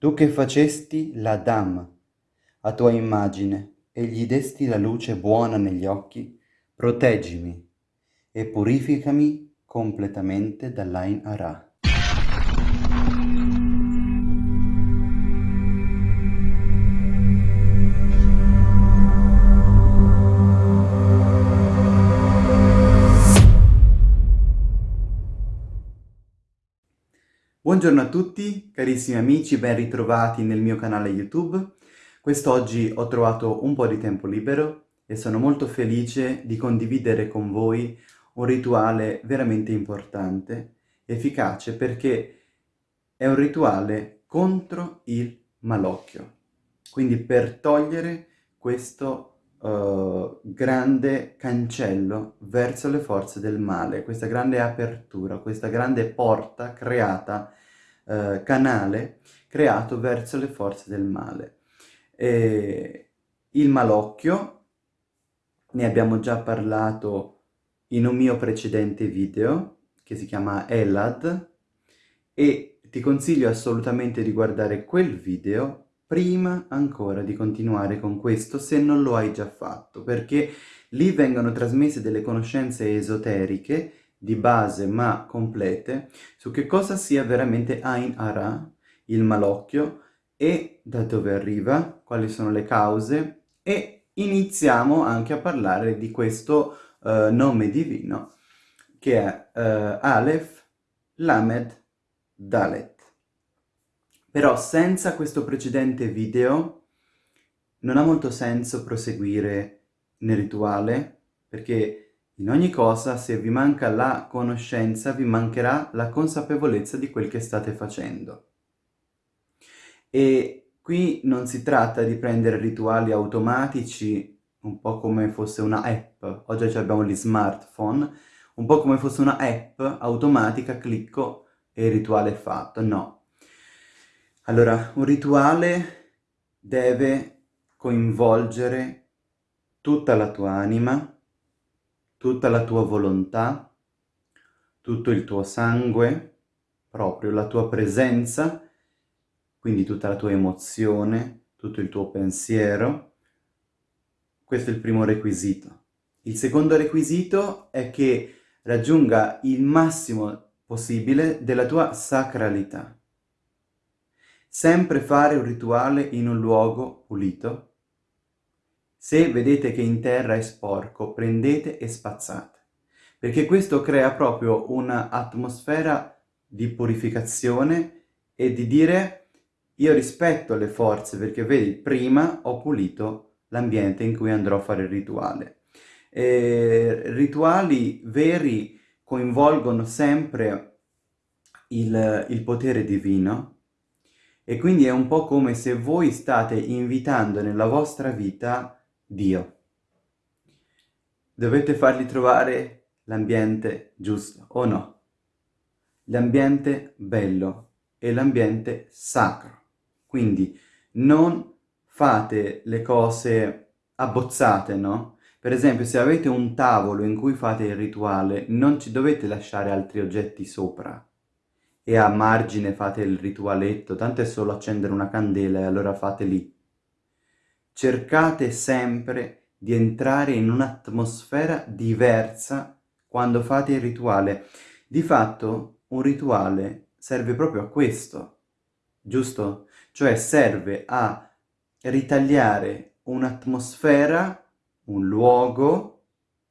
tu che facesti l'Adam a tua immagine e gli desti la luce buona negli occhi, proteggimi e purificami completamente dall'Ain Ara. Buongiorno a tutti, carissimi amici, ben ritrovati nel mio canale YouTube. Quest'oggi ho trovato un po' di tempo libero e sono molto felice di condividere con voi un rituale veramente importante, efficace, perché è un rituale contro il malocchio. Quindi per togliere questo uh, grande cancello verso le forze del male, questa grande apertura, questa grande porta creata eh, canale creato verso le forze del male. E il malocchio, ne abbiamo già parlato in un mio precedente video, che si chiama Elad, e ti consiglio assolutamente di guardare quel video prima ancora di continuare con questo, se non lo hai già fatto, perché lì vengono trasmesse delle conoscenze esoteriche di base ma complete su che cosa sia veramente Ain Ara, il malocchio, e da dove arriva, quali sono le cause, e iniziamo anche a parlare di questo uh, nome divino, che è uh, Aleph Lamed Dalet. Però senza questo precedente video non ha molto senso proseguire nel rituale, perché in ogni cosa, se vi manca la conoscenza, vi mancherà la consapevolezza di quel che state facendo. E qui non si tratta di prendere rituali automatici, un po' come fosse una app, oggi abbiamo gli smartphone, un po' come fosse una app automatica, clicco e il rituale è fatto, no. Allora, un rituale deve coinvolgere tutta la tua anima, tutta la tua volontà, tutto il tuo sangue, proprio la tua presenza, quindi tutta la tua emozione, tutto il tuo pensiero. Questo è il primo requisito. Il secondo requisito è che raggiunga il massimo possibile della tua sacralità. Sempre fare un rituale in un luogo pulito, se vedete che in terra è sporco, prendete e spazzate, perché questo crea proprio un'atmosfera di purificazione e di dire io rispetto le forze, perché vedi, prima ho pulito l'ambiente in cui andrò a fare il rituale. E rituali veri coinvolgono sempre il, il potere divino e quindi è un po' come se voi state invitando nella vostra vita Dio. Dovete fargli trovare l'ambiente giusto, o no? L'ambiente bello e l'ambiente sacro. Quindi non fate le cose abbozzate, no? Per esempio, se avete un tavolo in cui fate il rituale, non ci dovete lasciare altri oggetti sopra e a margine fate il ritualetto, tanto è solo accendere una candela e allora fate lì cercate sempre di entrare in un'atmosfera diversa quando fate il rituale. Di fatto un rituale serve proprio a questo, giusto? Cioè serve a ritagliare un'atmosfera, un luogo,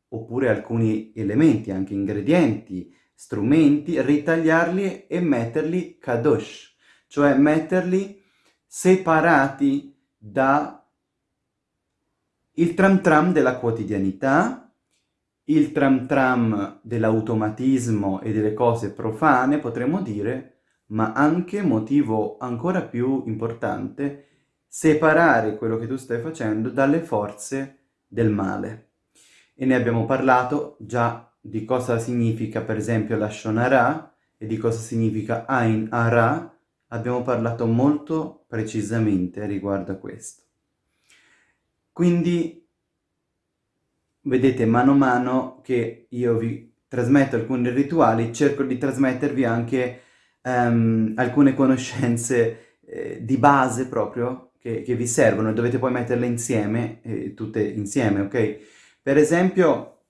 oppure alcuni elementi, anche ingredienti, strumenti, ritagliarli e metterli kadosh, cioè metterli separati da il tram tram della quotidianità, il tram tram dell'automatismo e delle cose profane, potremmo dire, ma anche, motivo ancora più importante, separare quello che tu stai facendo dalle forze del male. E ne abbiamo parlato già di cosa significa per esempio la Shonara e di cosa significa Ain Ara, abbiamo parlato molto precisamente riguardo a questo. Quindi vedete mano a mano che io vi trasmetto alcuni rituali, cerco di trasmettervi anche um, alcune conoscenze eh, di base proprio che, che, vi servono e dovete poi metterle insieme, eh, tutte insieme, ok? Per esempio,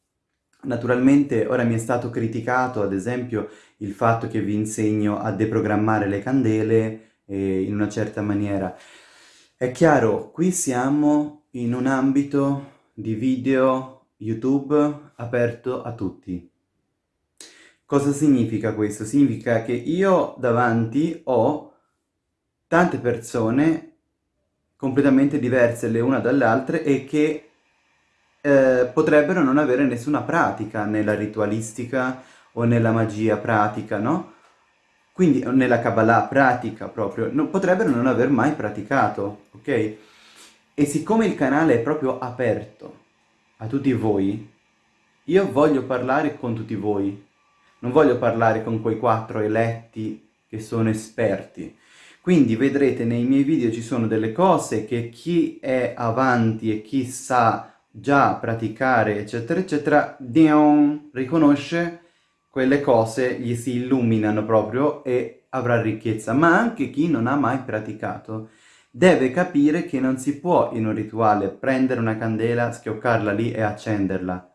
naturalmente ora mi è stato criticato, ad esempio, il fatto che vi insegno a deprogrammare le candele eh, in una certa maniera. È chiaro, qui siamo in un ambito di video YouTube aperto a tutti. Cosa significa questo? Significa che io davanti ho tante persone completamente diverse le una dalle altre e che eh, potrebbero non avere nessuna pratica nella ritualistica o nella magia pratica, no? Quindi nella Kabbalah pratica proprio, no, potrebbero non aver mai praticato, ok? E siccome il canale è proprio aperto a tutti voi, io voglio parlare con tutti voi. Non voglio parlare con quei quattro eletti che sono esperti. Quindi vedrete nei miei video ci sono delle cose che chi è avanti e chi sa già praticare eccetera eccetera, dion, riconosce quelle cose, gli si illuminano proprio e avrà ricchezza. Ma anche chi non ha mai praticato deve capire che non si può in un rituale prendere una candela, schioccarla lì e accenderla.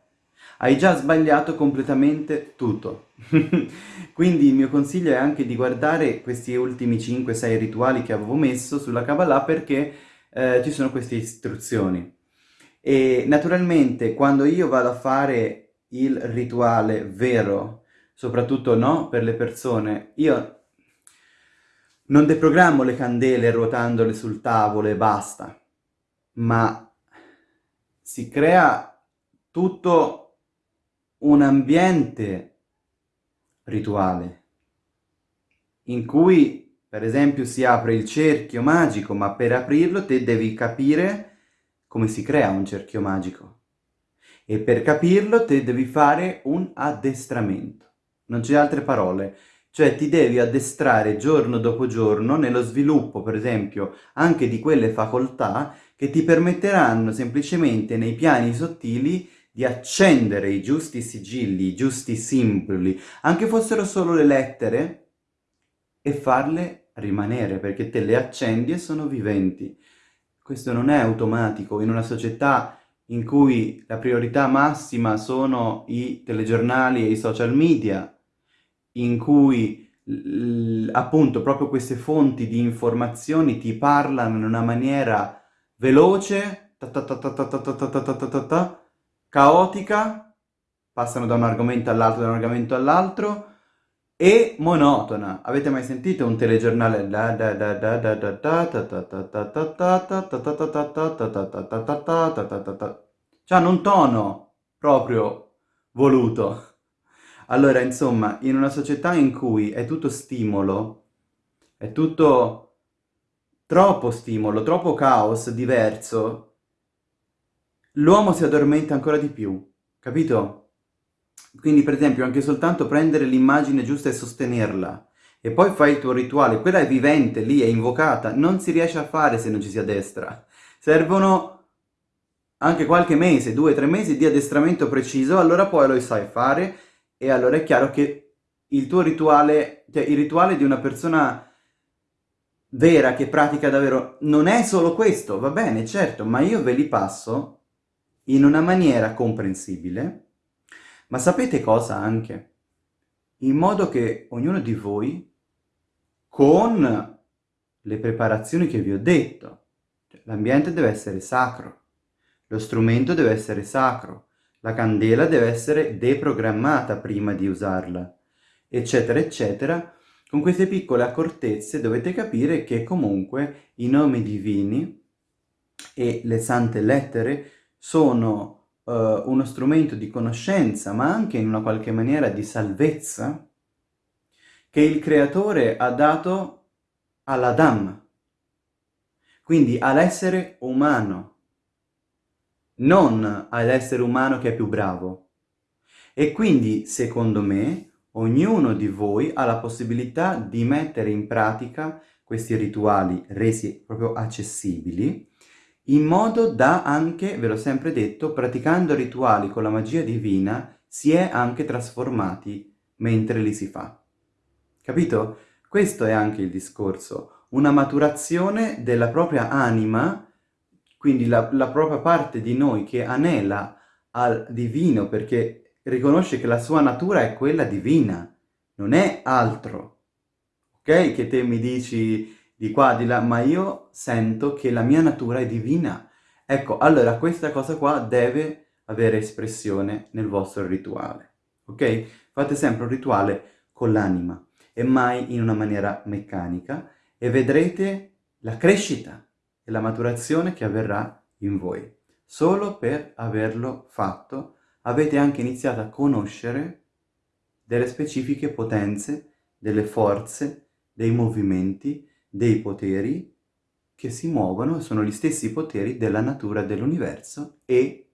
Hai già sbagliato completamente tutto. Quindi il mio consiglio è anche di guardare questi ultimi 5-6 rituali che avevo messo sulla Kabbalah perché eh, ci sono queste istruzioni. E naturalmente quando io vado a fare il rituale vero, soprattutto no, per le persone, io non deprogrammo le candele ruotandole sul tavolo e basta, ma si crea tutto un ambiente rituale in cui, per esempio, si apre il cerchio magico, ma per aprirlo te devi capire come si crea un cerchio magico. E per capirlo te devi fare un addestramento. Non c'è altre parole. Cioè ti devi addestrare giorno dopo giorno nello sviluppo, per esempio, anche di quelle facoltà che ti permetteranno semplicemente nei piani sottili di accendere i giusti sigilli, i giusti simboli, anche fossero solo le lettere, e farle rimanere, perché te le accendi e sono viventi. Questo non è automatico in una società in cui la priorità massima sono i telegiornali e i social media, in cui appunto proprio queste fonti di informazioni ti parlano in una maniera veloce, caotica, passano da un argomento all'altro, da un argomento all'altro, e monotona. Avete mai sentito un telegiornale? Cioè un tono proprio voluto. Allora, insomma, in una società in cui è tutto stimolo, è tutto troppo stimolo, troppo caos diverso, l'uomo si addormenta ancora di più, capito? Quindi, per esempio, anche soltanto prendere l'immagine giusta e sostenerla, e poi fai il tuo rituale, quella è vivente, lì, è invocata, non si riesce a fare se non ci si addestra. Servono anche qualche mese, due, tre mesi di addestramento preciso, allora poi lo sai fare e allora è chiaro che il tuo rituale, cioè il rituale di una persona vera che pratica davvero non è solo questo, va bene, certo, ma io ve li passo in una maniera comprensibile, ma sapete cosa anche? In modo che ognuno di voi, con le preparazioni che vi ho detto, cioè, l'ambiente deve essere sacro, lo strumento deve essere sacro, la candela deve essere deprogrammata prima di usarla, eccetera, eccetera. Con queste piccole accortezze dovete capire che comunque i nomi divini e le sante lettere sono uh, uno strumento di conoscenza, ma anche in una qualche maniera di salvezza, che il Creatore ha dato all'Adam, quindi all'essere umano non all'essere umano che è più bravo. E quindi, secondo me, ognuno di voi ha la possibilità di mettere in pratica questi rituali resi proprio accessibili, in modo da anche, ve l'ho sempre detto, praticando rituali con la magia divina, si è anche trasformati mentre li si fa. Capito? Questo è anche il discorso. una maturazione della propria anima, quindi la, la propria parte di noi che anela al divino perché riconosce che la sua natura è quella divina, non è altro. Ok? Che te mi dici di qua, di là, ma io sento che la mia natura è divina. Ecco, allora questa cosa qua deve avere espressione nel vostro rituale. Ok? Fate sempre un rituale con l'anima e mai in una maniera meccanica e vedrete la crescita e la maturazione che avverrà in voi. Solo per averlo fatto avete anche iniziato a conoscere delle specifiche potenze, delle forze, dei movimenti, dei poteri che si muovono sono gli stessi poteri della natura dell'universo e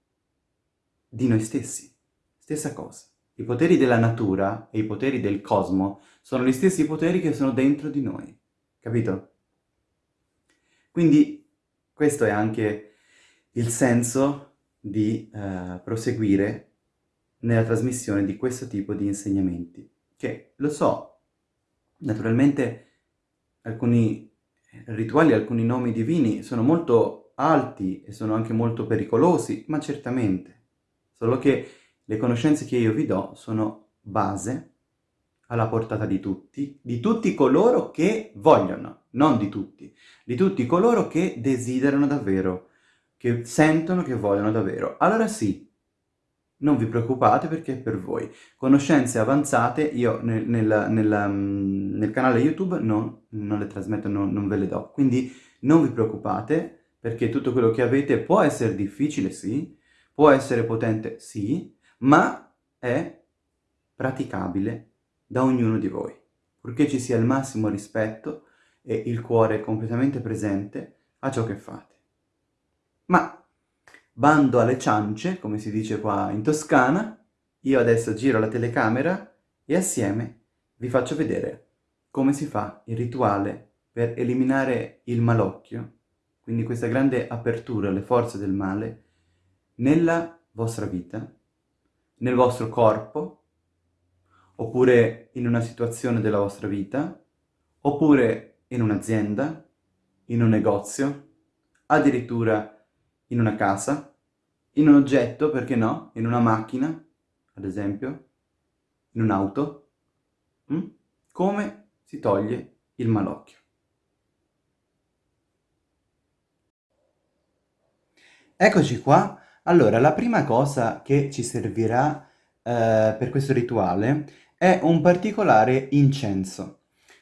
di noi stessi. Stessa cosa. I poteri della natura e i poteri del cosmo sono gli stessi poteri che sono dentro di noi. Capito? Quindi questo è anche il senso di uh, proseguire nella trasmissione di questo tipo di insegnamenti, che lo so, naturalmente alcuni rituali, alcuni nomi divini sono molto alti e sono anche molto pericolosi, ma certamente, solo che le conoscenze che io vi do sono base alla portata di tutti, di tutti coloro che vogliono, non di tutti, di tutti coloro che desiderano davvero, che sentono che vogliono davvero. Allora sì, non vi preoccupate perché è per voi. Conoscenze avanzate io nel, nel, nel, mm, nel canale YouTube non, non, le trasmetto, non, non ve le do. Quindi non vi preoccupate perché tutto quello che avete può essere difficile, sì, può essere potente, sì, ma è praticabile da ognuno di voi, purché ci sia il massimo rispetto e il cuore completamente presente a ciò che fate. Ma bando alle ciance, come si dice qua in Toscana, io adesso giro la telecamera e assieme vi faccio vedere come si fa il rituale per eliminare il malocchio, quindi questa grande apertura alle forze del male, nella vostra vita, nel vostro corpo, oppure in una situazione della vostra vita, oppure in un'azienda, in un negozio, addirittura in una casa, in un oggetto, perché no? In una macchina, ad esempio, in un'auto. Mm? Come si toglie il malocchio. Eccoci qua. Allora, la prima cosa che ci servirà eh, per questo rituale è un particolare incenso.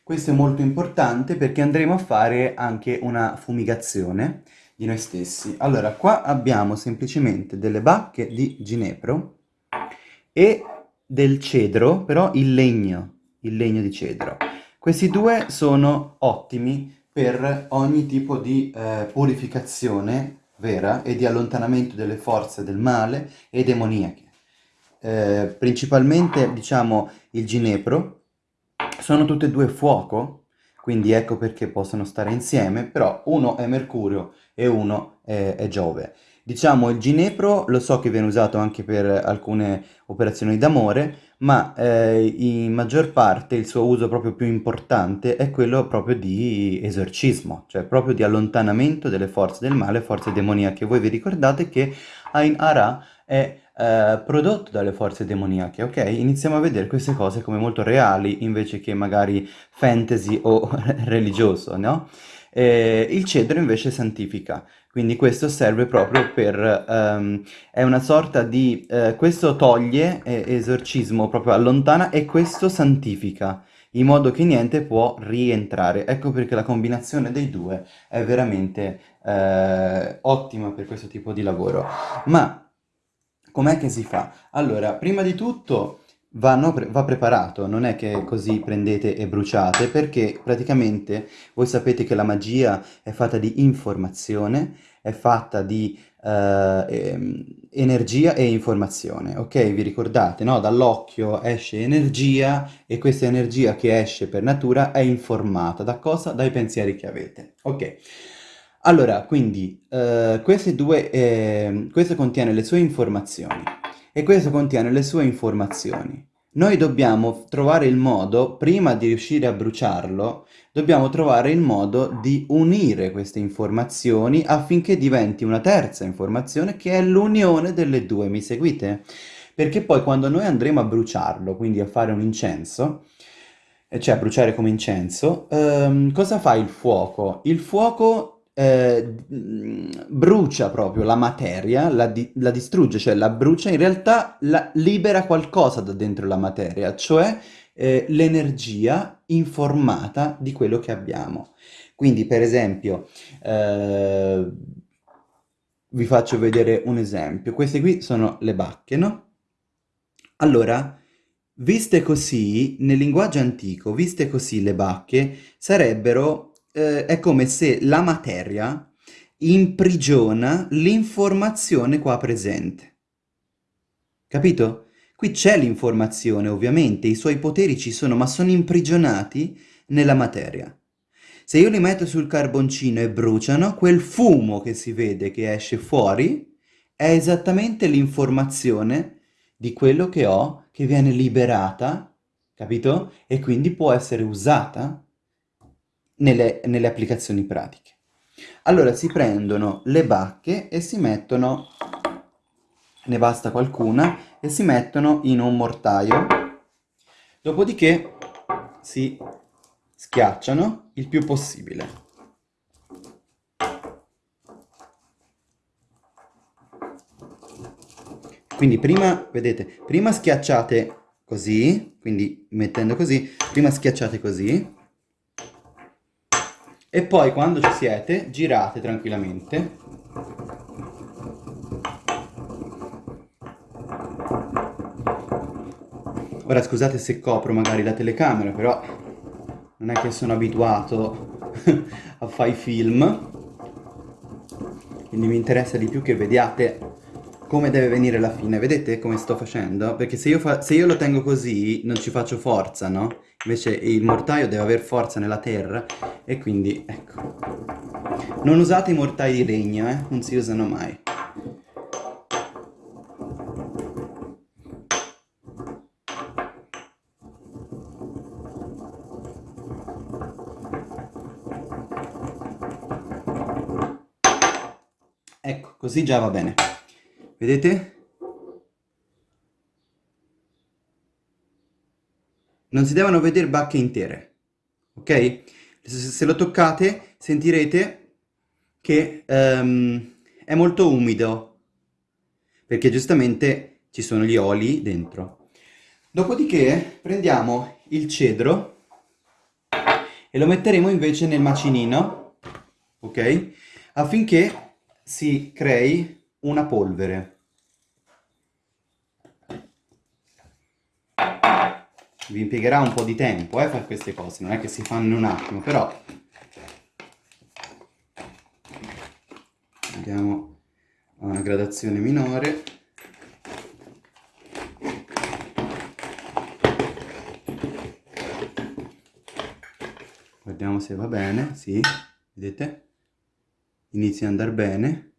Questo è molto importante perché andremo a fare anche una fumigazione di noi stessi. Allora, qua abbiamo semplicemente delle bacche di ginepro e del cedro, però il legno, il legno di cedro. Questi due sono ottimi per ogni tipo di eh, purificazione vera e di allontanamento delle forze del male e demoniache. Eh, principalmente, diciamo, il ginepro, sono tutte e due fuoco, quindi ecco perché possono stare insieme, però uno è Mercurio e uno è, è Giove. Diciamo il ginepro lo so che viene usato anche per alcune operazioni d'amore, ma eh, in maggior parte il suo uso proprio più importante è quello proprio di esorcismo, cioè proprio di allontanamento delle forze del male, forze demoniache. Voi vi ricordate che Ain Ara è eh, prodotto dalle forze demoniache, ok? Iniziamo a vedere queste cose come molto reali invece che magari fantasy o religioso, no? Eh, il cedro invece santifica, quindi questo serve proprio per, um, è una sorta di, uh, questo toglie eh, esorcismo, proprio allontana e questo santifica, in modo che niente può rientrare. Ecco perché la combinazione dei due è veramente uh, ottima per questo tipo di lavoro. Ma com'è che si fa? Allora, prima di tutto vanno, va preparato, non è che così prendete e bruciate, perché praticamente voi sapete che la magia è fatta di informazione, è fatta di eh, energia e informazione, ok? Vi ricordate, no? Dall'occhio esce energia e questa energia che esce per natura è informata da cosa? Dai pensieri che avete, ok? Allora, quindi, eh, queste due, eh, questo contiene le sue informazioni e questo contiene le sue informazioni. noi dobbiamo trovare il modo, prima di riuscire a bruciarlo, dobbiamo trovare il modo di unire queste informazioni affinché diventi una terza informazione che è l'unione delle due, mi seguite? Perché poi quando noi andremo a bruciarlo, quindi a fare un incenso, cioè a bruciare come incenso, ehm, cosa fa il fuoco? Il fuoco eh, brucia proprio la materia, la, di la, distrugge, cioè la brucia, in realtà libera qualcosa da dentro la materia, cioè eh, l'energia informata di quello che abbiamo. Quindi, per esempio, eh, vi faccio vedere un esempio. Queste qui sono le bacche, no? Allora, viste così, nel linguaggio antico, viste così le bacche, sarebbero eh, è come se la materia imprigiona l'informazione qua presente. Capito? Qui c'è l'informazione, ovviamente, i suoi poteri ci sono, ma sono imprigionati nella materia. Se io li metto sul carboncino e bruciano, quel fumo che si vede che esce fuori è esattamente l'informazione di quello che ho, che viene liberata, capito? E quindi può essere usata nelle, nelle applicazioni pratiche. Allora si prendono le bacche e si mettono, ne basta qualcuna, e si mettono in un mortaio. Dopodiché si schiacciano il più possibile. Quindi prima, vedete, prima schiacciate così, quindi mettendo così, prima schiacciate così, e poi quando ci siete girate tranquillamente. Ora scusate se copro magari la telecamera però non è che sono abituato a fare i film. Quindi mi interessa di più che vediate come deve venire la fine. Vedete come sto facendo? perché se io, fa se io lo tengo così non ci faccio forza no? invece il mortaio deve avere forza nella terra e quindi ecco. Non usate i mortai di legno eh? Non si usano mai. Ecco così già va bene vedete non si devono vedere bacche intere, ok? Se lo toccate sentirete che um, è molto umido, perché giustamente ci sono gli oli dentro. Dopodiché prendiamo il cedro e lo metteremo invece nel macinino, ok? Affinché si crei una polvere. vi impiegherà un po' di tempo eh, fare queste cose, non è che si fanno in un attimo, però andiamo a una gradazione minore guardiamo se va bene, sì, vedete? Inizia ad andare bene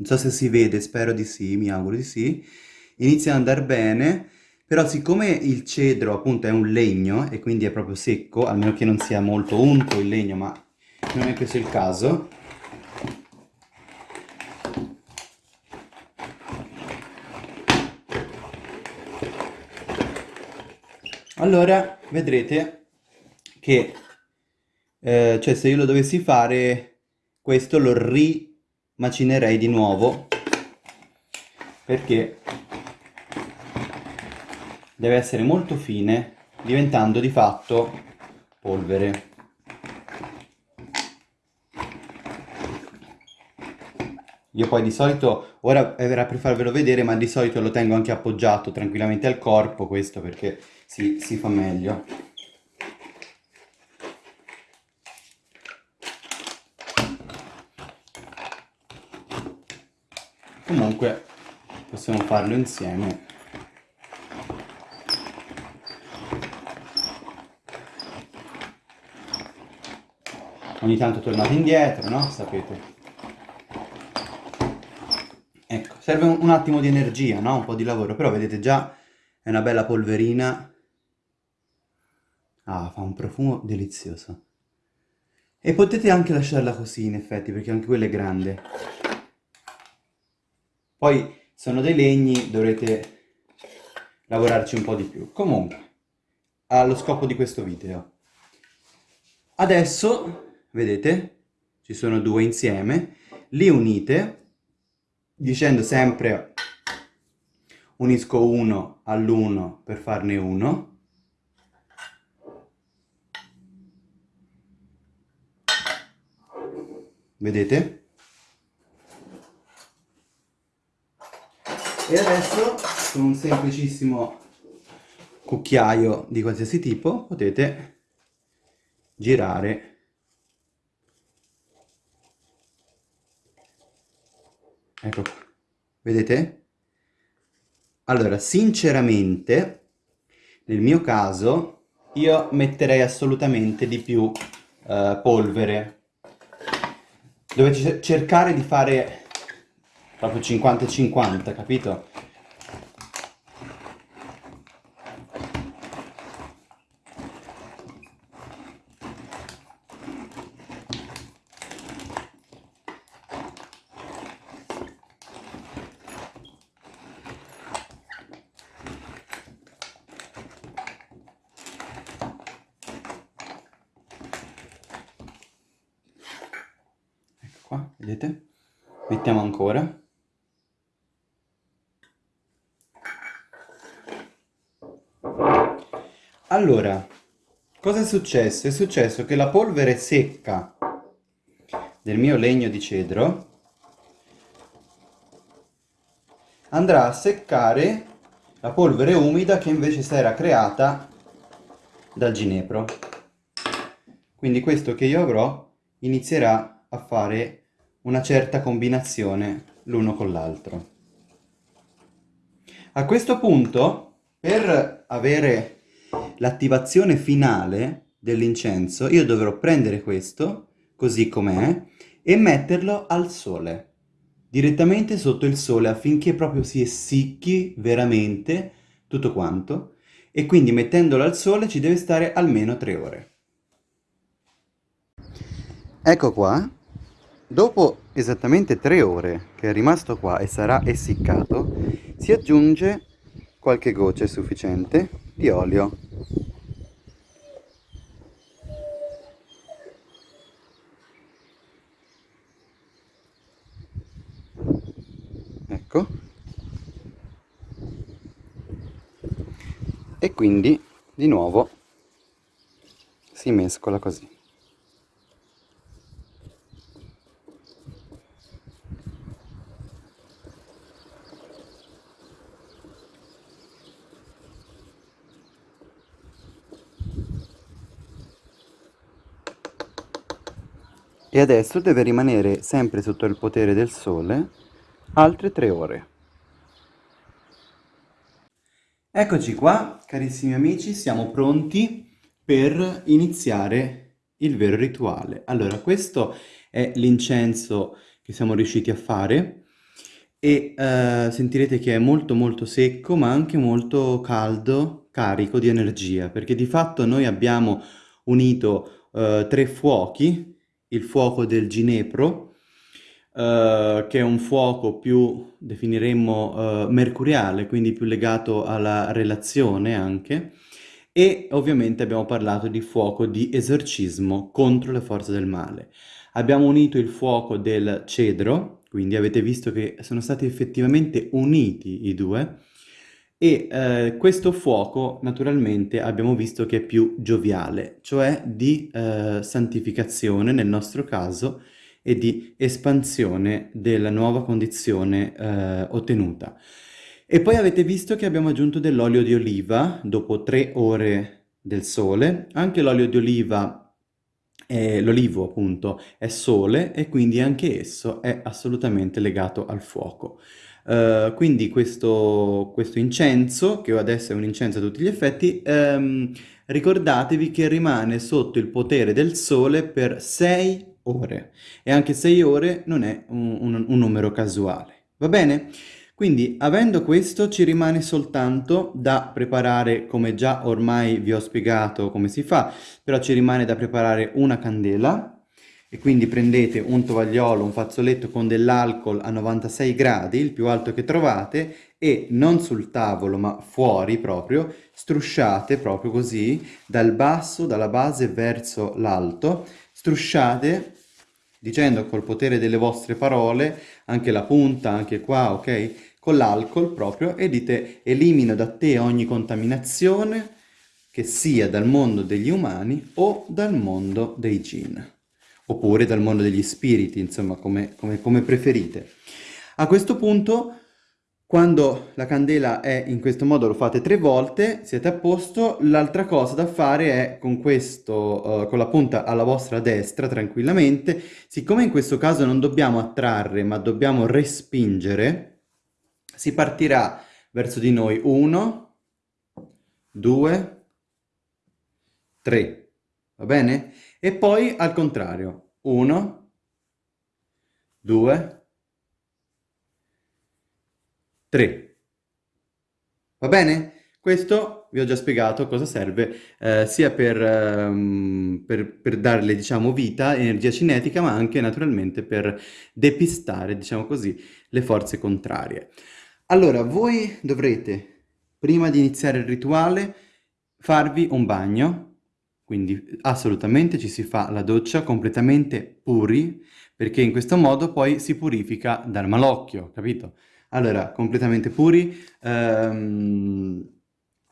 non so se si vede, spero di sì, mi auguro di sì. Inizia ad andare bene però siccome il cedro appunto è un legno e quindi è proprio secco, almeno che non sia molto unto il legno, ma non è questo il caso, allora vedrete che eh, cioè se io lo dovessi fare questo lo rimacinerei di nuovo perché deve essere molto fine, diventando di fatto polvere. Io poi di solito, ora verrà per farvelo vedere, ma di solito lo tengo anche appoggiato tranquillamente al corpo, questo perché si, si fa meglio. Comunque possiamo farlo insieme ogni tanto tornate indietro, no? Sapete. Ecco, serve un, attimo di energia, no? Un po' di lavoro, però vedete già è una bella polverina. Ah, fa un profumo delizioso. E potete anche lasciarla così, in effetti, perché anche quella è grande. Poi sono dei legni, dovrete lavorarci un po' di più. Comunque, allo scopo di questo video. Adesso, vedete, ci sono due insieme, li unite dicendo sempre unisco uno all'uno per farne uno. Vedete? E adesso con un semplicissimo cucchiaio di qualsiasi tipo potete girare ecco qua. Vedete? Allora sinceramente nel mio caso io metterei assolutamente di più uh, polvere. Dovete cercare di fare proprio 50 50 capito qua, vedete? Mettiamo ancora. Allora, cosa è successo? È successo che la polvere secca del mio legno di cedro andrà a seccare la polvere umida che invece si era creata dal ginepro. Quindi questo che io avrò inizierà a fare una certa combinazione l'uno con l'altro. A questo punto, per avere l'attivazione finale dell'incenso, io dovrò prendere questo, così com'è, e metterlo al sole, direttamente sotto il sole, affinché proprio si essicchi veramente tutto quanto, e quindi mettendolo al sole ci deve stare almeno tre ore. Ecco qua, Dopo esattamente tre ore che è rimasto qua e sarà essiccato, si aggiunge qualche goccia sufficiente di olio. Ecco. E quindi di nuovo si mescola così. E adesso deve rimanere sempre sotto il potere del sole altre tre ore. Eccoci qua, carissimi amici, siamo pronti per iniziare il vero rituale. Allora, questo è l'incenso che siamo riusciti a fare e eh, sentirete che è molto molto secco ma anche molto caldo, carico di energia, perché di fatto noi abbiamo unito eh, tre fuochi il fuoco del ginepro, eh, che è un fuoco più, definiremmo, eh, mercuriale, quindi più legato alla relazione anche, e ovviamente abbiamo parlato di fuoco di esorcismo contro le forze del male. Abbiamo unito il fuoco del cedro, quindi avete visto che sono stati effettivamente uniti i due, e eh, questo fuoco naturalmente abbiamo visto che è più gioviale, cioè di eh, santificazione nel nostro caso e di espansione della nuova condizione eh, ottenuta. E poi avete visto che abbiamo aggiunto dell'olio di oliva dopo tre ore del sole, anche l'olio di oliva l'olivo appunto è sole e quindi anche esso è assolutamente legato al fuoco. Uh, quindi questo, questo, incenso, che adesso è un incenso a tutti gli effetti, um, ricordatevi che rimane sotto il potere del sole per 6 ore. E anche 6 ore non è un, un, un numero casuale. Va bene? Quindi, avendo questo, ci rimane soltanto da preparare, come già ormai vi ho spiegato come si fa, però ci rimane da preparare una candela, e quindi prendete un tovagliolo, un fazzoletto con dell'alcol a 96 gradi, il più alto che trovate, e non sul tavolo ma fuori proprio, strusciate proprio così, dal basso, dalla base verso l'alto, strusciate dicendo col potere delle vostre parole, anche la punta, anche qua, ok? con l'alcol proprio e dite elimino da te ogni contaminazione che sia dal mondo degli umani o dal mondo dei jinn, oppure dal mondo degli spiriti, insomma, come, come, come preferite. A questo punto, quando la candela è in questo modo, lo fate tre volte, siete a posto. L'altra cosa da fare è con questo, uh, con la punta alla vostra destra, tranquillamente, siccome in questo caso non dobbiamo attrarre, ma dobbiamo respingere, si partirà verso di noi 1, 2, 3, va bene? E poi al contrario, 1, 2, 3. Va bene? Questo vi ho già spiegato cosa serve, eh, sia per, um, per, per, darle, diciamo, vita, energia cinetica, ma anche naturalmente per depistare, diciamo così, le forze contrarie. Allora, voi dovrete, prima di iniziare il rituale, farvi un bagno, quindi assolutamente ci si fa la doccia completamente puri, perché in questo modo poi si purifica dal malocchio, capito? Allora, completamente puri, ehm,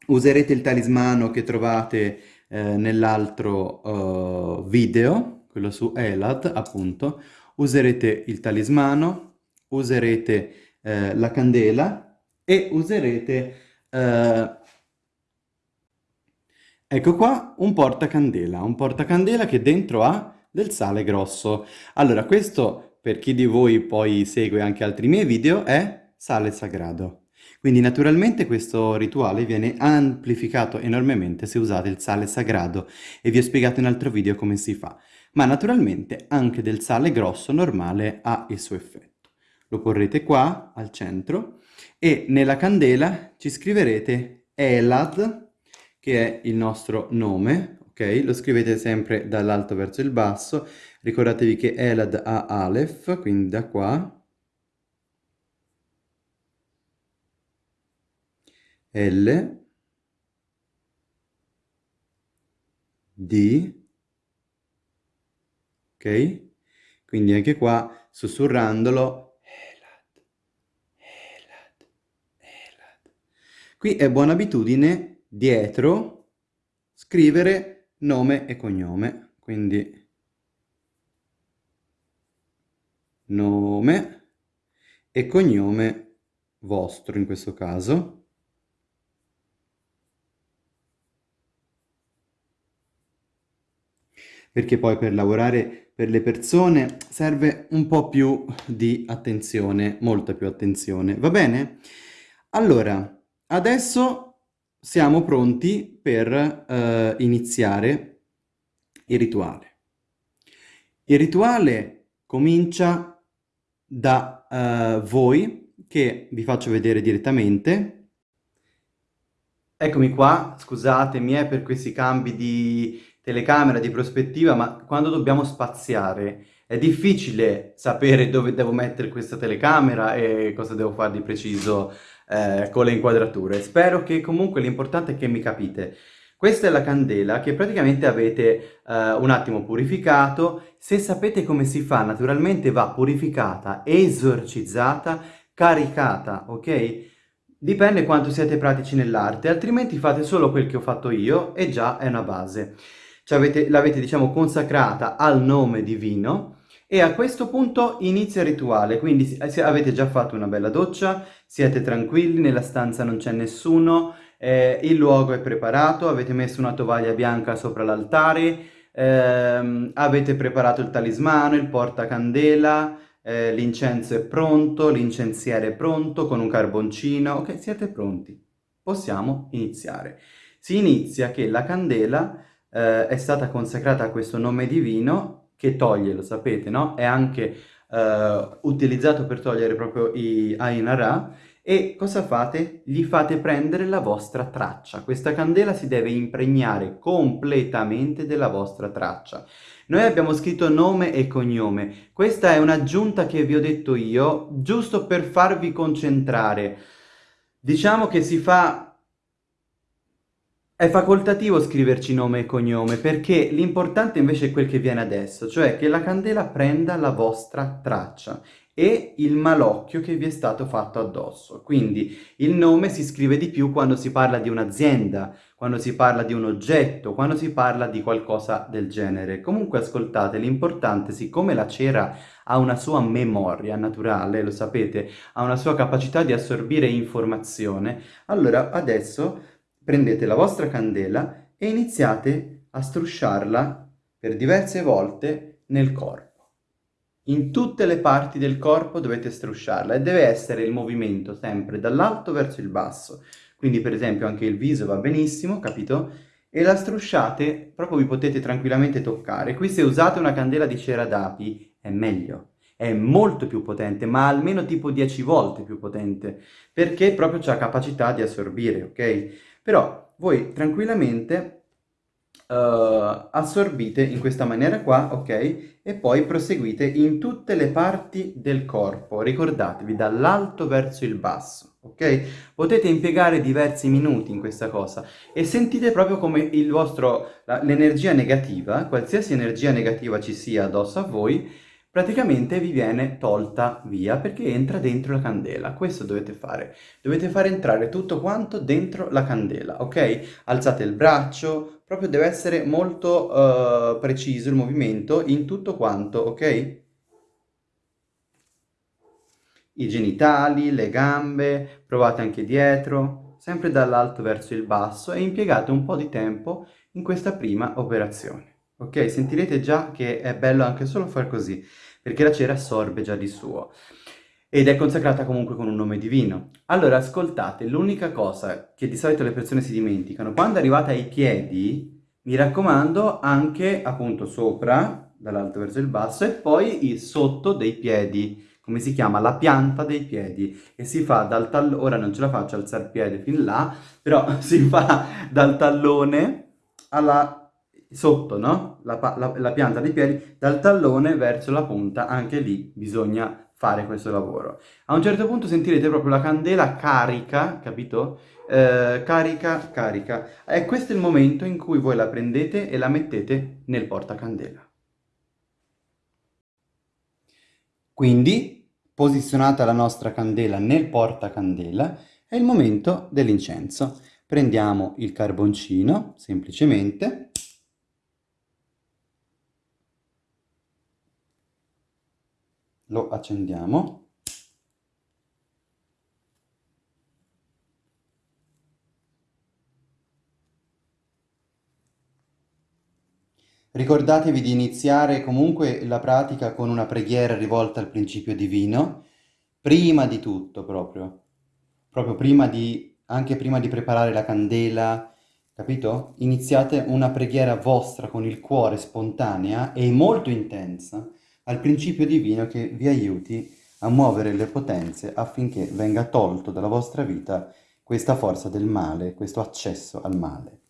userete il talismano che trovate eh, nell'altro uh, video, quello su Elad, appunto, userete il talismano, userete eh, la candela e userete, eh, ecco qua, un portacandela, un portacandela che dentro ha del sale grosso. Allora, questo, per chi di voi poi segue anche altri miei video, è sale sagrado. Quindi naturalmente questo rituale viene amplificato enormemente se usate il sale sagrado e vi ho spiegato in altro video come si fa. Ma naturalmente anche del sale grosso normale ha il suo effetto lo porrete qua al centro e nella candela ci scriverete Elad, che è il nostro nome, ok? Lo scrivete sempre dall'alto verso il basso, ricordatevi che Elad ha Aleph, quindi da qua, L, D, ok? Quindi anche qua, sussurrandolo, Qui è buona abitudine dietro scrivere nome e cognome, quindi nome e cognome vostro in questo caso. Perché poi per lavorare per le persone serve un po' più di attenzione, molta più attenzione, va bene? Allora, Adesso siamo pronti per eh, iniziare il rituale. Il rituale comincia da eh, voi, che vi faccio vedere direttamente. Eccomi qua, scusatemi eh, per questi cambi di telecamera, di prospettiva, ma quando dobbiamo spaziare è difficile sapere dove devo mettere questa telecamera e cosa devo fare di preciso eh, con le inquadrature. Spero che comunque l'importante è che mi capite. Questa è la candela che praticamente avete eh, un attimo purificato. Se sapete come si fa, naturalmente va purificata, esorcizzata, caricata, ok? Dipende quanto siete pratici nell'arte, altrimenti fate solo quel che ho fatto io e già è una base. L'avete, diciamo, consacrata al nome divino e a questo punto inizia il rituale, quindi se avete già fatto una bella doccia, siete tranquilli, nella stanza non c'è nessuno, eh, il luogo è preparato, avete messo una tovaglia bianca sopra l'altare, ehm, avete preparato il talismano, il portacandela, eh, l'incenso è pronto, l'incensiere è pronto con un carboncino, ok, siete pronti. Possiamo iniziare. Si inizia che la candela eh, è stata consacrata a questo nome divino che toglie, lo sapete, no? È anche uh, utilizzato per togliere proprio i Ainara e cosa fate? Gli fate prendere la vostra traccia. Questa candela si deve impregnare completamente della vostra traccia. Noi abbiamo scritto nome e cognome. Questa è un'aggiunta che vi ho detto io, giusto per farvi concentrare. Diciamo che si fa è facoltativo scriverci nome e cognome perché l'importante invece è quel che viene adesso, cioè che la candela prenda la vostra traccia e il malocchio che vi è stato fatto addosso. Quindi il nome si scrive di più quando si parla di un'azienda, quando si parla di un oggetto, quando si parla di qualcosa del genere. Comunque ascoltate, l'importante, siccome la cera ha una sua memoria naturale, lo sapete, ha una sua capacità di assorbire informazione, allora adesso prendete la vostra candela e iniziate a strusciarla per diverse volte nel corpo. In tutte le parti del corpo dovete strusciarla e deve essere il movimento sempre dall'alto verso il basso. Quindi per esempio anche il viso va benissimo, capito? E la strusciate, proprio vi potete tranquillamente toccare. Qui se usate una candela di cera d'api è meglio, è molto più potente, ma almeno tipo 10 volte più potente, perché proprio ha capacità di assorbire, ok? Però voi tranquillamente uh, assorbite in questa maniera qua, ok? E poi proseguite in tutte le parti del corpo, ricordatevi, dall'alto verso il basso, ok? Potete impiegare diversi minuti in questa cosa e sentite proprio come l'energia negativa, qualsiasi energia negativa ci sia addosso a voi, praticamente vi viene tolta via perché entra dentro la candela. Questo dovete fare. Dovete fare entrare tutto quanto dentro la candela, ok? Alzate il braccio, proprio deve essere molto uh, preciso il movimento in tutto quanto, ok? I genitali, le gambe, provate anche dietro, sempre dall'alto verso il basso e impiegate un po' di tempo in questa prima operazione. Ok, sentirete già che è bello anche solo far così perché la cera assorbe già di suo ed è consacrata comunque con un nome divino. Allora, ascoltate, l'unica cosa che di solito le persone si dimenticano, quando arrivate ai piedi, mi raccomando, anche appunto sopra, dall'alto verso il basso, e poi il sotto dei piedi, come si chiama? La pianta dei piedi, e si fa dal tallone, ora non ce la faccio alzare il piede fin là, però si fa dal tallone alla sotto, no? La, la, la, pianta dei piedi, dal tallone verso la punta, anche lì bisogna fare questo lavoro. A un certo punto sentirete proprio la candela carica, capito? Eh, carica, carica. E questo è il momento in cui voi la prendete e la mettete nel portacandela. Quindi, posizionata la nostra candela nel portacandela, è il momento dell'incenso. Prendiamo il carboncino, semplicemente, lo accendiamo Ricordatevi di iniziare comunque la pratica con una preghiera rivolta al principio divino, prima di tutto proprio, proprio prima di, anche prima di preparare la candela, capito? Iniziate una preghiera vostra con il cuore spontanea e molto intensa, al principio divino che vi aiuti a muovere le potenze affinché venga tolto dalla vostra vita questa forza del male, questo accesso al male.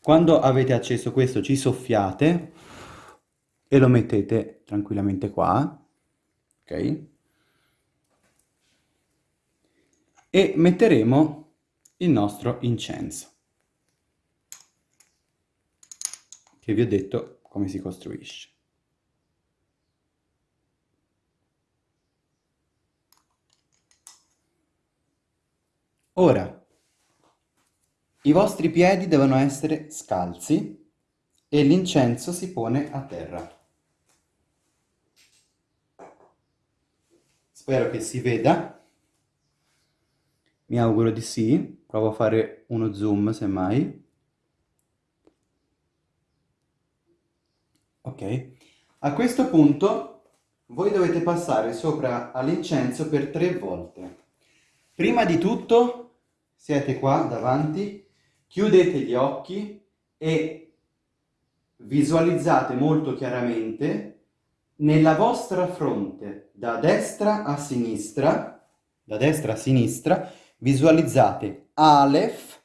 Quando avete acceso questo ci soffiate e lo mettete tranquillamente qua, ok? E metteremo il nostro incenso, che vi ho detto come si costruisce. Ora, i vostri piedi devono essere scalzi e l'incenso si pone a terra. Spero che si veda. Mi auguro di sì. Provo a fare uno zoom semmai. Ok. A questo punto voi dovete passare sopra all'incenso per tre volte. Prima di tutto siete qua davanti, chiudete gli occhi e visualizzate molto chiaramente nella vostra fronte, da destra a sinistra, da destra a sinistra, visualizzate Aleph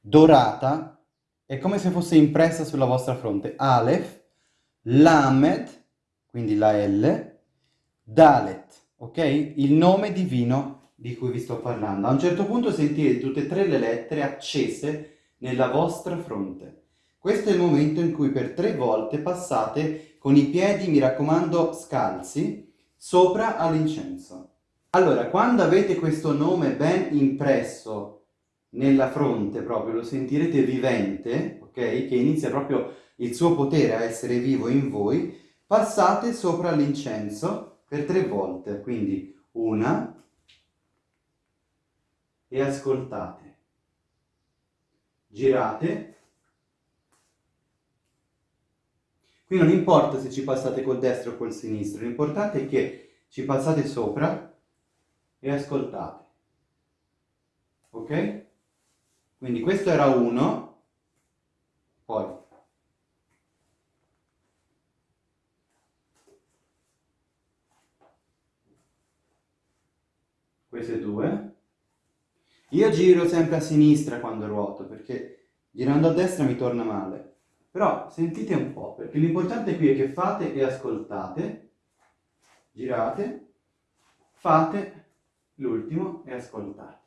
dorata, è come se fosse impressa sulla vostra fronte. Aleph, Lamed, quindi la L, Dalet, ok? Il nome divino di cui vi sto parlando. A un certo punto sentite tutte e tre le lettere accese nella vostra fronte. Questo è il momento in cui per tre volte passate con i piedi, mi raccomando, scalzi, sopra all'incenso. Allora, quando avete questo nome ben impresso nella fronte proprio, lo sentirete vivente, ok? Che inizia proprio il suo potere a essere vivo in voi, passate sopra l'incenso per tre volte, quindi una e ascoltate. Girate. Qui non importa se ci passate col destro o col sinistro, l'importante è che ci passate sopra e ascoltate. Ok? Quindi questo era uno, poi queste due. Io giro sempre a sinistra quando ruoto, perché girando a destra mi torna male. Però sentite un po', perché l'importante qui è che fate e ascoltate, girate, fate l'ultimo e ascoltate.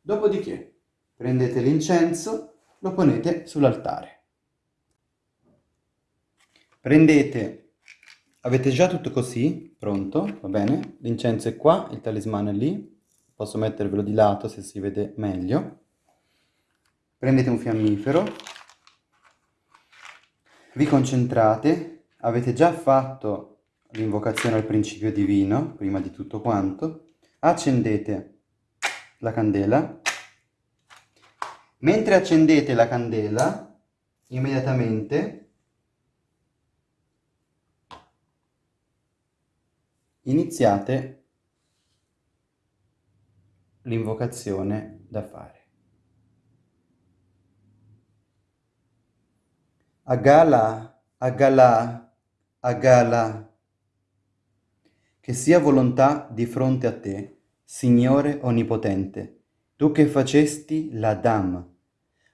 Dopodiché prendete l'incenso, lo ponete sull'altare. Prendete Avete già tutto così, pronto, va bene? L'incenso è qua, il talismano è lì, posso mettervelo di lato se si vede meglio. Prendete un fiammifero, vi concentrate, avete già fatto l'invocazione al principio divino, prima di tutto quanto, accendete la candela, mentre accendete la candela, immediatamente iniziate l'invocazione da fare. Agala, agala, agala, che sia volontà di fronte a te, Signore Onnipotente, tu che facesti l'Adam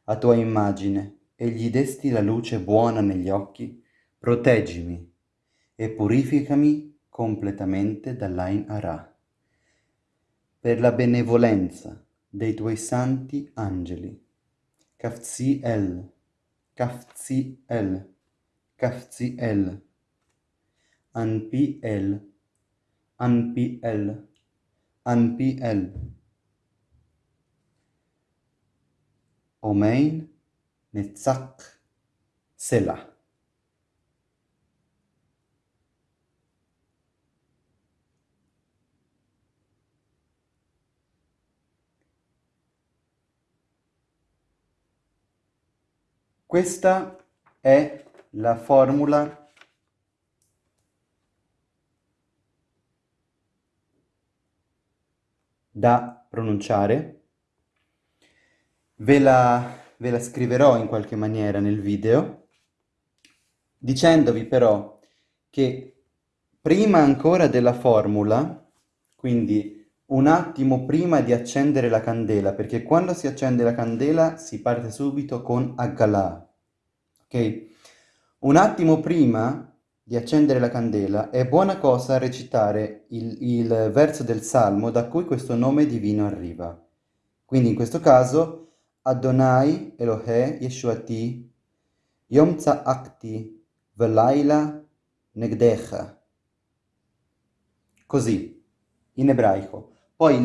a tua immagine e gli desti la luce buona negli occhi, proteggimi e purificami completamente dall'Ain Ara, per la benevolenza dei tuoi santi angeli. Kafzi El, Kafzi El, Kafzi El, Anpi El, Anpi El, Anpi El. Omein Netzach Selah. Questa è la formula da pronunciare. Ve la, ve la scriverò in qualche maniera nel video, dicendovi però che prima ancora della formula, quindi un attimo prima di accendere la candela, perché quando si accende la candela si parte subito con Aggalà, ok? Un attimo prima di accendere la candela è buona cosa recitare il, il verso del Salmo da cui questo nome divino arriva. Quindi in questo caso Adonai Elohe Yeshuati Yom Tza'akti Velaila Negdecha. Così, in ebraico. Poi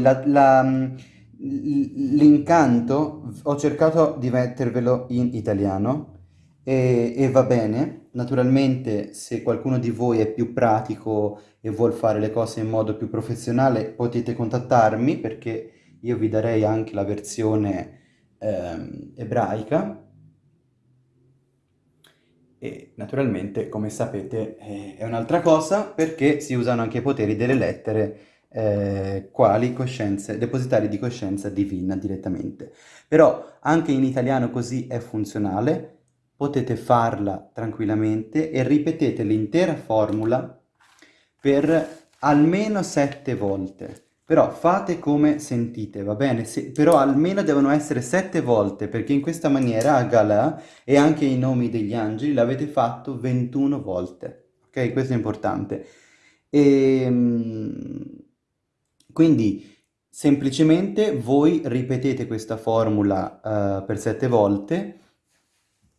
l'incanto ho cercato di mettervelo in italiano e, e, va bene. Naturalmente se qualcuno di voi è più pratico e vuol fare le cose in modo più professionale potete contattarmi perché io vi darei anche la versione eh, ebraica e naturalmente come sapete eh, è un'altra cosa perché si usano anche i poteri delle lettere eh, quali coscienze, depositari di coscienza divina direttamente. Però anche in italiano così è funzionale, potete farla tranquillamente e ripetete l'intera formula per almeno sette volte. Però fate come sentite, va bene? Se, però almeno devono essere sette volte, perché in questa maniera a Galà e anche i nomi degli angeli l'avete fatto 21 volte. Ok? Questo è importante. Ehm, quindi semplicemente voi ripetete questa formula uh, per sette volte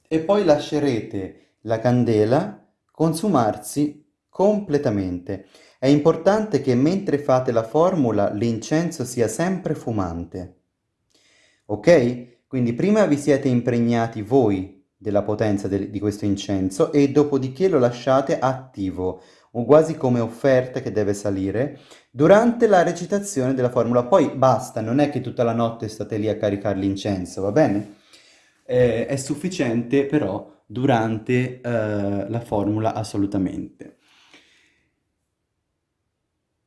e poi lascerete la candela consumarsi completamente. È importante che mentre fate la formula l'incenso sia sempre fumante. Ok? Quindi prima vi siete impregnati voi della potenza de di questo incenso e dopodiché lo lasciate attivo, o quasi come offerta che deve salire, durante la recitazione della formula. Poi basta, non è che tutta la notte state lì a caricare l'incenso, va bene? Eh, è sufficiente però durante eh, la formula assolutamente.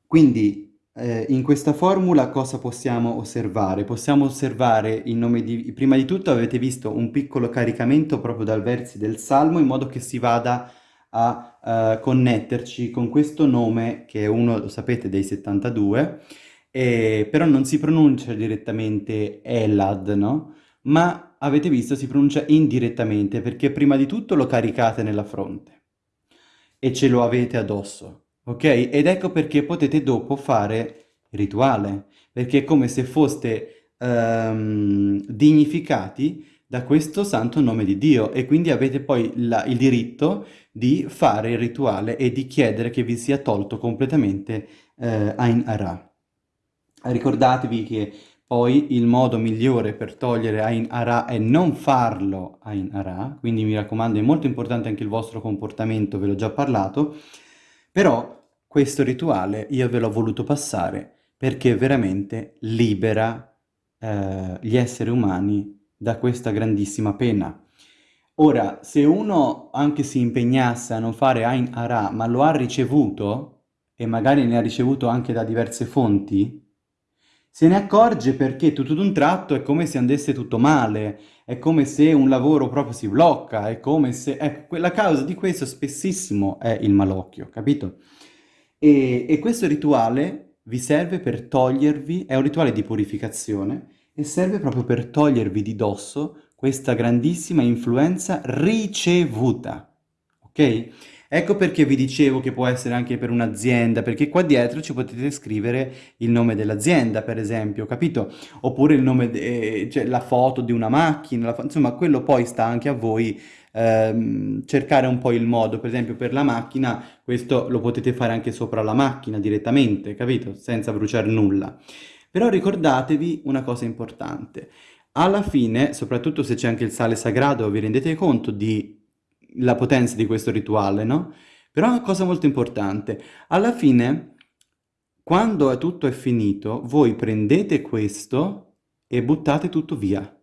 Quindi eh, in questa formula cosa possiamo osservare? Possiamo osservare il nome di... Prima di tutto avete visto un piccolo caricamento proprio dal versi del Salmo in modo che si vada a uh, connetterci con questo nome che è uno, lo sapete, dei 72, eh, però non si pronuncia direttamente Elad, no? Ma avete visto si pronuncia indirettamente perché prima di tutto lo caricate nella fronte e ce lo avete addosso ok? Ed ecco perché potete dopo fare rituale, perché è come se foste um, dignificati da questo santo nome di Dio e quindi avete poi la, il diritto di fare il rituale e di chiedere che vi sia tolto completamente eh, Ain Ara. Ricordatevi che poi il modo migliore per togliere Ain Ara è non farlo Ain Ara, quindi mi raccomando è molto importante anche il vostro comportamento, ve l'ho già parlato, però questo rituale io ve l'ho voluto passare perché veramente libera eh, gli esseri umani da questa grandissima pena. Ora, se uno anche si impegnasse a non fare Ain Ara, ma lo ha ricevuto, e magari ne ha ricevuto anche da diverse fonti, se ne accorge perché tutto d'un tratto è come se andasse tutto male, è come se un lavoro proprio si blocca, è come se... Ecco, la causa di questo spessissimo è il malocchio, capito? E, e questo rituale vi serve per togliervi, è un rituale di purificazione, e serve proprio per togliervi di dosso questa grandissima influenza ricevuta, ok? Ecco perché vi dicevo che può essere anche per un'azienda, perché qua dietro ci potete scrivere il nome dell'azienda, per esempio, capito? Oppure il nome, eh, cioè la foto di una macchina, insomma, quello poi sta anche a voi ehm, cercare un po' il modo, per esempio per la macchina, questo lo potete fare anche sopra la macchina direttamente, capito? Senza bruciare nulla. Però ricordatevi una cosa importante. Alla fine, soprattutto se c'è anche il sale sagrato, vi rendete conto della potenza di questo rituale, no? Però una cosa molto importante. Alla fine, quando tutto è finito, voi prendete questo e buttate tutto via.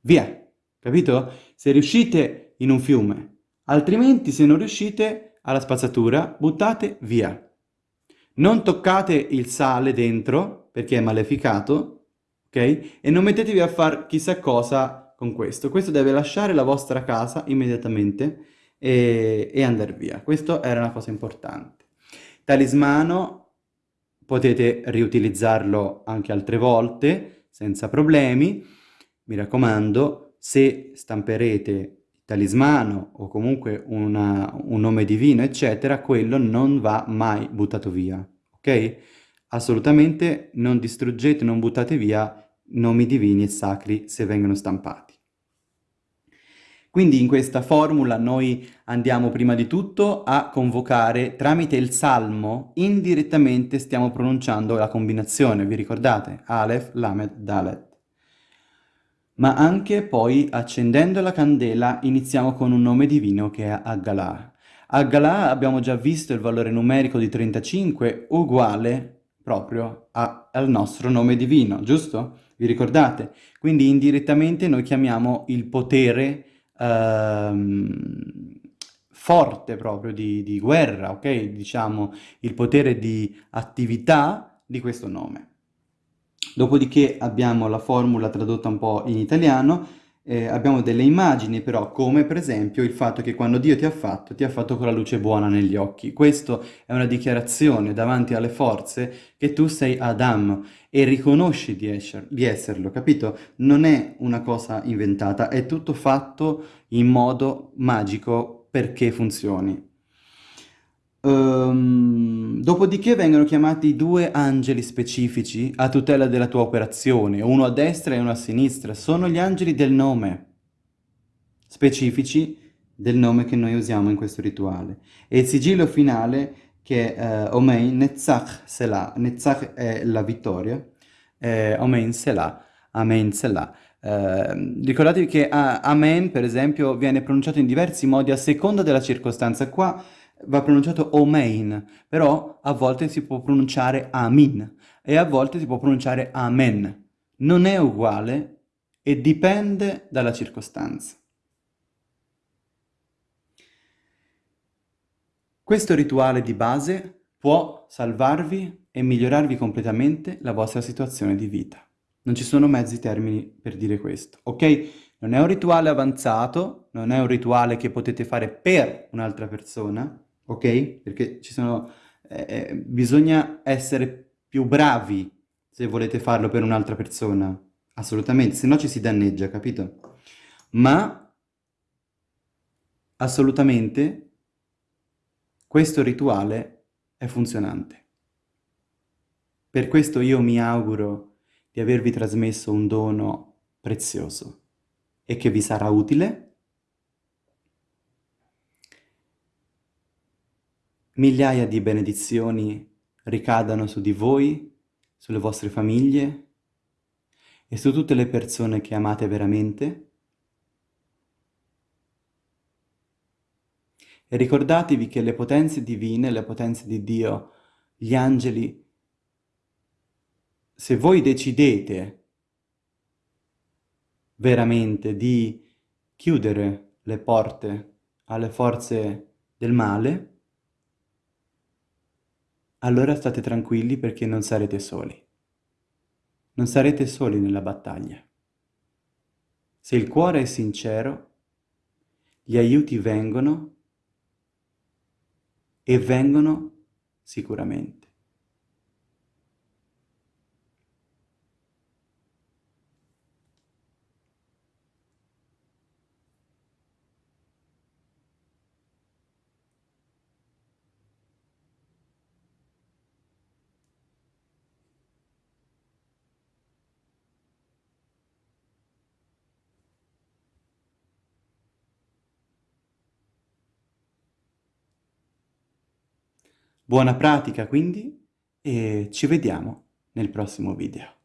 Via! capito? Se riuscite in un fiume, altrimenti se non riuscite alla spazzatura, buttate via. Non toccate il sale dentro, perché è maleficato, ok? E non mettetevi a fare chissà cosa con questo. Questo deve lasciare la vostra casa immediatamente e, e andare via. Questo era una cosa importante. Talismano, potete riutilizzarlo anche altre volte, senza problemi. Mi raccomando, se stamperete talismano o comunque una, un nome divino, eccetera, quello non va mai buttato via, ok? Assolutamente non distruggete, non buttate via nomi divini e sacri se vengono stampati. Quindi in questa formula noi andiamo prima di tutto a convocare tramite il salmo, indirettamente stiamo pronunciando la combinazione, vi ricordate? Aleph, Lamed, Dalet ma anche poi accendendo la candela iniziamo con un nome divino che è Aggalah. Aggalah abbiamo già visto il valore numerico di 35 uguale proprio a, al nostro nome divino, giusto? Vi ricordate? Quindi indirettamente noi chiamiamo il potere ehm, forte proprio di, di guerra, ok? Diciamo il potere di attività di questo nome. Dopodiché abbiamo la formula tradotta un po' in italiano eh, abbiamo delle immagini però, come per esempio il fatto che quando Dio ti ha fatto, ti ha fatto con la luce buona negli occhi. Questo è una dichiarazione davanti alle forze che tu sei Adam e riconosci di, esser, di esserlo, capito? Non è una cosa inventata, è tutto fatto in modo magico perché funzioni. Um, dopodiché vengono chiamati due angeli specifici a tutela della tua operazione, uno a destra e uno a sinistra. Sono gli angeli del nome, specifici del nome che noi usiamo in questo rituale. E il sigillo finale che è uh, Omein Netzach Selah. Netzach è la vittoria, eh, Omein Selah, Amen Selah. Uh, ricordatevi che uh, Amen, per esempio, viene pronunciato in diversi modi a seconda della circostanza. Qua va pronunciato Omein, però a volte si può pronunciare Amin e a volte si può pronunciare Amen. Non è uguale e dipende dalla circostanza. Questo rituale di base può salvarvi e migliorarvi completamente la vostra situazione di vita. Non ci sono mezzi termini per dire questo, ok? Non è un rituale avanzato, non è un rituale che potete fare per un'altra persona, ok? Perché ci sono... Eh, eh, bisogna essere più bravi se volete farlo per un'altra persona, assolutamente, se no ci si danneggia, capito? Ma assolutamente questo rituale è funzionante. Per questo io mi auguro di avervi trasmesso un dono prezioso e che vi sarà utile migliaia di benedizioni ricadano su di voi, sulle vostre famiglie e su tutte le persone che amate veramente. E ricordatevi che le potenze divine, le potenze di Dio, gli angeli, se voi decidete veramente di chiudere le porte alle forze del male, allora state tranquilli perché non sarete soli. Non sarete soli nella battaglia. Se il cuore è sincero, gli aiuti vengono e vengono sicuramente. Buona pratica quindi e ci vediamo nel prossimo video.